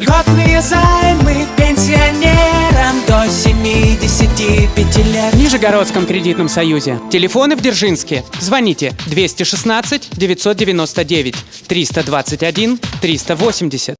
Льготные займы пенсионерам до 75 лет. В Нижегородском кредитном союзе. Телефоны в Дзержинске. Звоните 216 999 321 380.